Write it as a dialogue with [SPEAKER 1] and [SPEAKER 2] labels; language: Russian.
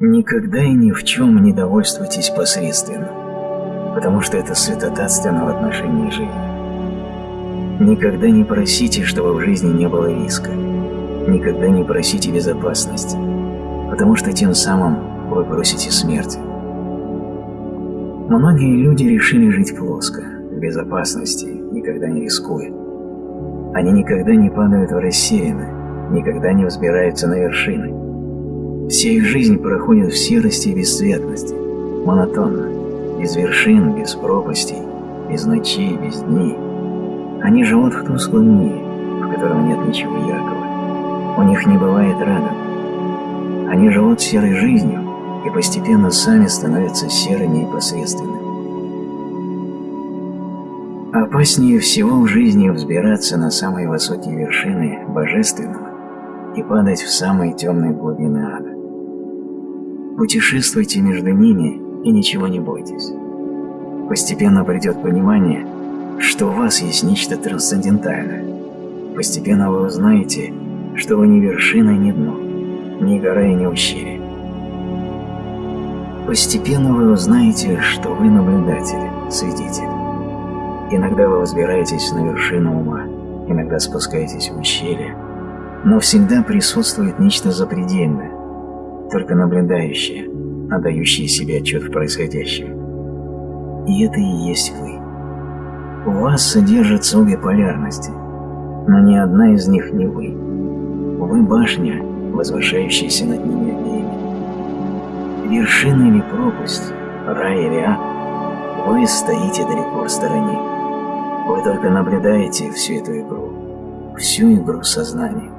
[SPEAKER 1] Никогда и ни в чем не довольствуйтесь посредственно, потому что это святотатственно в отношении жизни. Никогда не просите, чтобы в жизни не было риска. Никогда не просите безопасности, потому что тем самым вы просите смерти. Многие люди решили жить плоско, в безопасности, никогда не рискуя. Они никогда не падают в рассеянно, никогда не взбираются на вершины. Вся их жизнь проходит в серости и бесцветности, монотонно, без вершин, без пропастей, без ночей, без дней. Они живут в тусклом мире, в котором нет ничего яркого. У них не бывает радуг. Они живут серой жизнью и постепенно сами становятся серыми и посредственными. Опаснее всего в жизни взбираться на самые высокие вершины Божественного и падать в самые темные глубины ада. Путешествуйте между ними и ничего не бойтесь. Постепенно придет понимание, что у вас есть нечто трансцендентальное. Постепенно вы узнаете, что вы ни вершина, ни дно, ни гора и ни ущелье. Постепенно вы узнаете, что вы наблюдатель, свидетель. Иногда вы взбираетесь на вершину ума, иногда спускаетесь в ущелье, но всегда присутствует нечто запредельное, только наблюдающее, отдающее себе отчет в происходящем. И это и есть вы. У вас содержатся обе полярности, но ни одна из них не вы. Вы башня, возвышающаяся над ними обеими. Вершина или пропасть, рай или ад, вы стоите далеко в стороне. Вы только наблюдаете всю эту игру, всю игру сознания.